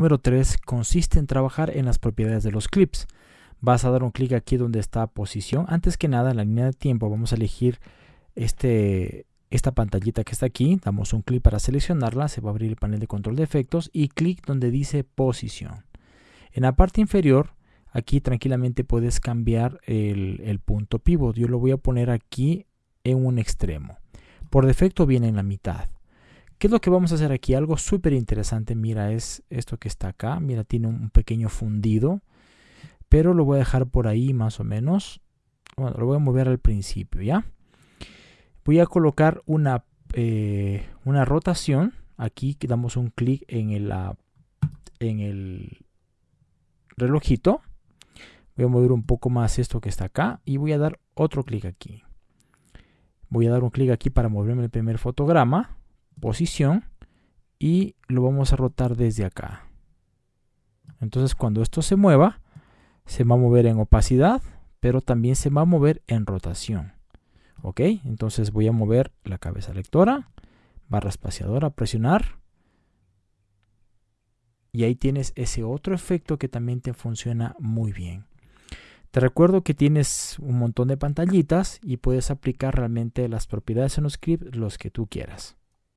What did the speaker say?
Número 3 consiste en trabajar en las propiedades de los clips. Vas a dar un clic aquí donde está posición. Antes que nada, en la línea de tiempo vamos a elegir este, esta pantallita que está aquí. Damos un clic para seleccionarla. Se va a abrir el panel de control de efectos y clic donde dice posición. En la parte inferior, aquí tranquilamente puedes cambiar el, el punto pivot. Yo lo voy a poner aquí en un extremo. Por defecto viene en la mitad. ¿Qué es lo que vamos a hacer aquí? Algo súper interesante, mira, es esto que está acá. Mira, tiene un pequeño fundido, pero lo voy a dejar por ahí más o menos. Bueno, lo voy a mover al principio, ¿ya? Voy a colocar una, eh, una rotación. Aquí damos un clic en el, en el relojito. Voy a mover un poco más esto que está acá y voy a dar otro clic aquí. Voy a dar un clic aquí para moverme el primer fotograma posición y lo vamos a rotar desde acá. Entonces cuando esto se mueva, se va a mover en opacidad, pero también se va a mover en rotación. Ok, entonces voy a mover la cabeza lectora, barra espaciadora, presionar. Y ahí tienes ese otro efecto que también te funciona muy bien. Te recuerdo que tienes un montón de pantallitas y puedes aplicar realmente las propiedades en los script los que tú quieras.